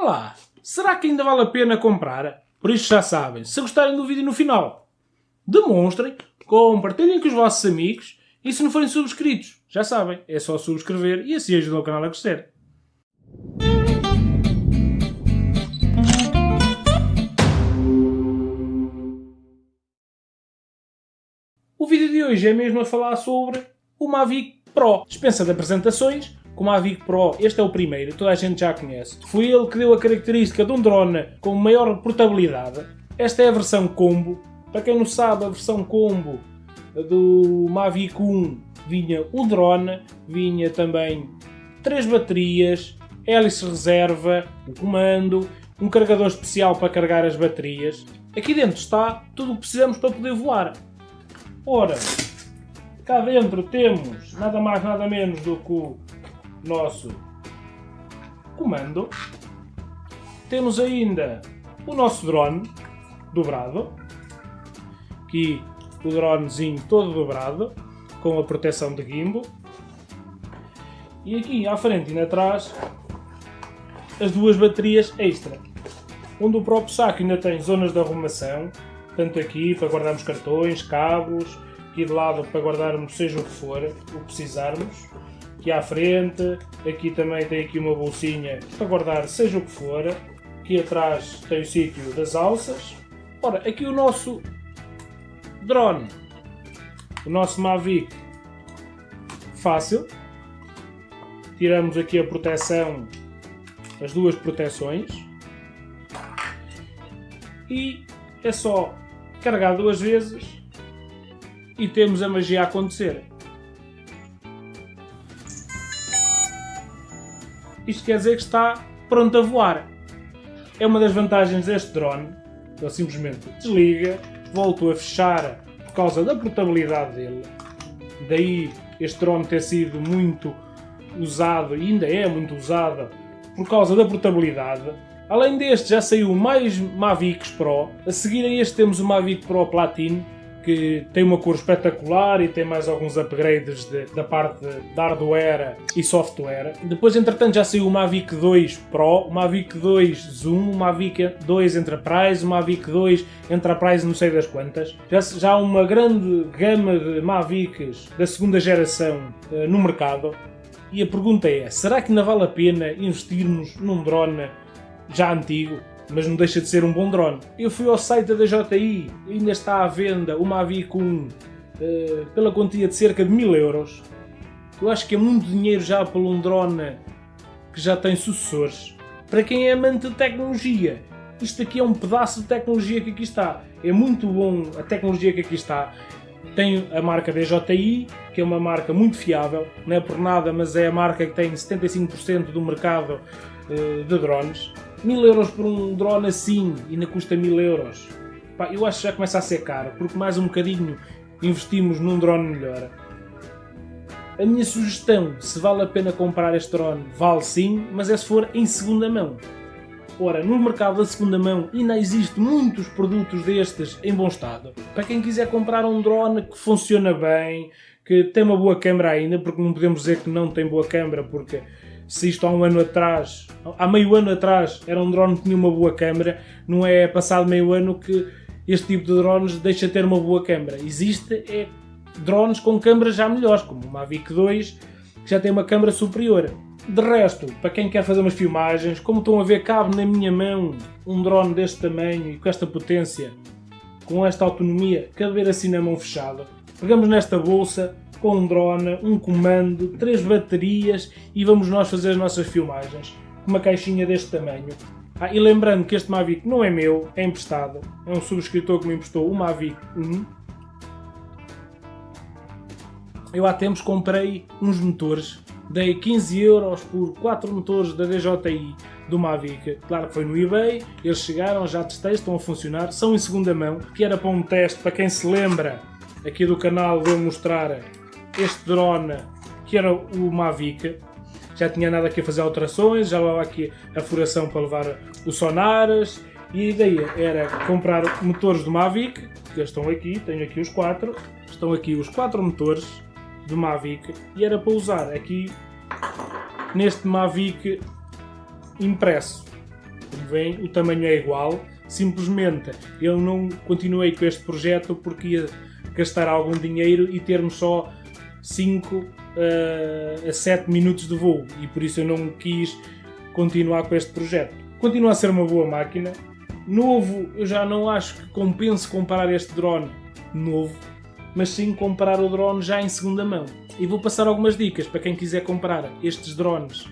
Olá, será que ainda vale a pena comprar? Por isso já sabem, se gostarem do vídeo no final, demonstrem, compartilhem com os vossos amigos e se não forem subscritos, já sabem, é só subscrever e assim ajudam o canal a crescer. O vídeo de hoje é mesmo a falar sobre o Mavic Pro. Dispensa de apresentações, com o Mavic Pro, este é o primeiro, toda a gente já conhece. Foi ele que deu a característica de um drone com maior portabilidade. Esta é a versão combo. Para quem não sabe, a versão combo do Mavic 1 vinha o drone, vinha também três baterias, hélice reserva, o comando, um carregador especial para carregar as baterias. Aqui dentro está tudo o que precisamos para poder voar. Ora, cá dentro temos nada mais nada menos do que o nosso comando. Temos ainda o nosso drone dobrado. Aqui o dronezinho todo dobrado com a proteção de gimbal. E aqui à frente e atrás as duas baterias extra. Onde o próprio saco ainda tem zonas de arrumação, tanto aqui para guardarmos cartões, cabos, aqui de lado para guardarmos seja o que for, o que precisarmos. Aqui à frente, aqui também tem aqui uma bolsinha para guardar seja o que for. Aqui atrás tem o sítio das alças. Ora, aqui o nosso drone, o nosso Mavic fácil. Tiramos aqui a proteção, as duas proteções. E é só carregar duas vezes e temos a magia a acontecer. Isto quer dizer que está pronto a voar. É uma das vantagens deste drone. Ele simplesmente desliga, volto a fechar por causa da portabilidade dele. Daí este drone ter sido muito usado, e ainda é muito usado, por causa da portabilidade. Além deste, já saiu mais Mavics Pro. A seguir a este temos o Mavic Pro Platinum, que tem uma cor espetacular e tem mais alguns upgrades de, da parte de hardware e software. Depois, entretanto, já saiu o Mavic 2 Pro, o Mavic 2 Zoom, o Mavic 2 Enterprise, o Mavic 2 Enterprise não sei das quantas. Já, já há uma grande gama de Mavics da segunda geração uh, no mercado. E a pergunta é, será que não vale a pena investirmos num drone já antigo? Mas não deixa de ser um bom drone. Eu fui ao site da DJI, ainda está à venda o Mavic 1 uh, pela quantia de cerca de 1000 euros. Eu acho que é muito dinheiro já por um drone que já tem sucessores. Para quem é amante de tecnologia, isto aqui é um pedaço de tecnologia que aqui está. É muito bom a tecnologia que aqui está. Tem a marca DJI, que é uma marca muito fiável, não é por nada, mas é a marca que tem 75% do mercado uh, de drones. 1000 euros por um drone assim ainda custa 1000 euros. Pá, eu acho que já começa a ser caro, porque mais um bocadinho investimos num drone melhor. A minha sugestão, se vale a pena comprar este drone, vale sim, mas é se for em segunda mão. Ora, no mercado da segunda mão ainda existe muitos produtos destes em bom estado. Para quem quiser comprar um drone que funciona bem, que tem uma boa câmera ainda, porque não podemos dizer que não tem boa câmera, porque se isto há um ano atrás, há meio ano atrás, era um drone que tinha uma boa câmera, não é passado meio ano que este tipo de drones deixa de ter uma boa câmera. Existe é, drones com câmeras já melhores, como o Mavic 2, que já tem uma câmera superior. De resto, para quem quer fazer umas filmagens, como estão a ver, cabe na minha mão um drone deste tamanho e com esta potência, com esta autonomia, caber assim na mão fechada. Pegamos nesta bolsa, com um drone, um comando, três baterias e vamos nós fazer as nossas filmagens. Uma caixinha deste tamanho. Ah, e lembrando que este Mavic não é meu, é emprestado. É um subscritor que me emprestou o Mavic 1. Eu há tempos comprei uns motores. Dei 15 euros por 4 motores da DJI do Mavic. Claro que foi no eBay, eles chegaram, já testei, estão a funcionar, são em segunda mão, que era para um teste, para quem se lembra aqui do canal, vou mostrar este drone que era o Mavic. Já tinha nada aqui a fazer alterações, já levava aqui a furação para levar os sonares e a ideia era comprar motores do Mavic, que estão aqui, tenho aqui os quatro, estão aqui os quatro motores do Mavic e era para usar aqui neste Mavic impresso. vem, o tamanho é igual, simplesmente eu não continuei com este projeto porque ia gastar algum dinheiro e termos só 5 uh, a 7 minutos de voo e por isso eu não quis continuar com este projeto. Continua a ser uma boa máquina. Novo, eu já não acho que compense comprar este drone novo, mas sim comprar o drone já em segunda mão. E vou passar algumas dicas para quem quiser comprar estes drones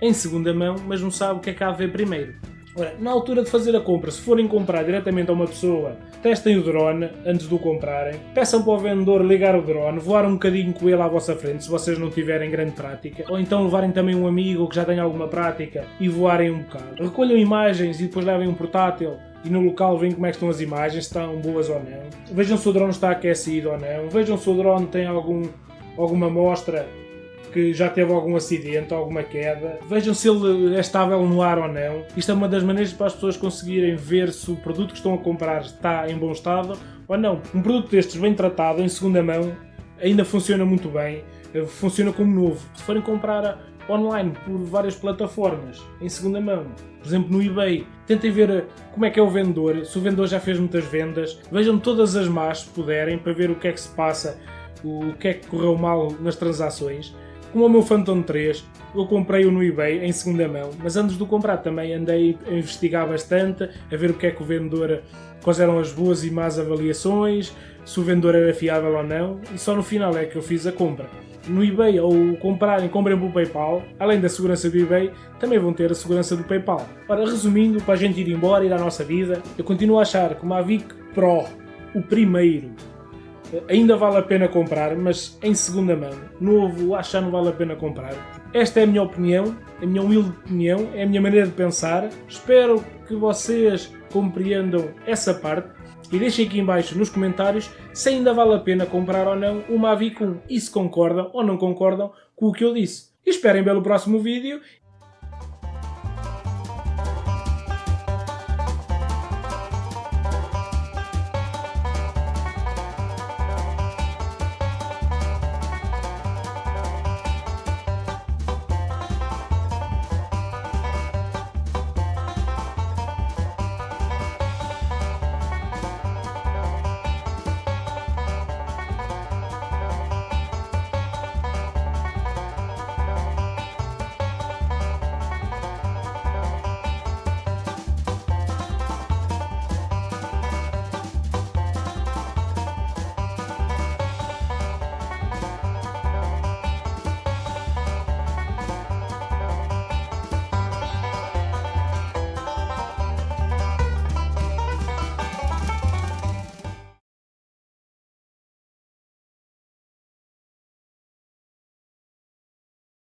em segunda mão, mas não sabe o que é que há a ver primeiro. Ora, na altura de fazer a compra, se forem comprar diretamente a uma pessoa, testem o drone antes de o comprarem, peçam para o vendedor ligar o drone, voar um bocadinho com ele à vossa frente, se vocês não tiverem grande prática, ou então levarem também um amigo que já tenha alguma prática e voarem um bocado. Recolham imagens e depois levem um portátil e no local veem como é estão as imagens, se estão boas ou não. Vejam se o drone está aquecido ou não. Vejam se o drone tem algum, alguma amostra que já teve algum acidente, alguma queda. Vejam se ele é estável no ar ou não. Isto é uma das maneiras para as pessoas conseguirem ver se o produto que estão a comprar está em bom estado ou não. Um produto destes bem tratado, em segunda mão, ainda funciona muito bem, funciona como novo. Se forem comprar online por várias plataformas, em segunda mão, por exemplo no eBay, tentem ver como é que é o vendedor, se o vendedor já fez muitas vendas, vejam todas as más se puderem para ver o que é que se passa, o que é que correu mal nas transações como o meu Phantom 3, eu comprei-o no eBay em segunda mão, mas antes de o comprar também andei a investigar bastante, a ver o que é que o vendedor, quais eram as boas e más avaliações, se o vendedor era fiável ou não, e só no final é que eu fiz a compra. No eBay, ou comprarem, comprem pelo PayPal, além da segurança do eBay, também vão ter a segurança do PayPal. Ora, resumindo, para a gente ir embora, ir à nossa vida, eu continuo a achar que o Mavic Pro, o primeiro, ainda vale a pena comprar, mas em segunda mão. Novo, acho que não vale a pena comprar. Esta é a minha opinião, a minha humilde opinião, é a minha maneira de pensar. Espero que vocês compreendam essa parte e deixem aqui embaixo nos comentários se ainda vale a pena comprar ou não o Mavic 1 e se concordam ou não concordam com o que eu disse. E esperem pelo próximo vídeo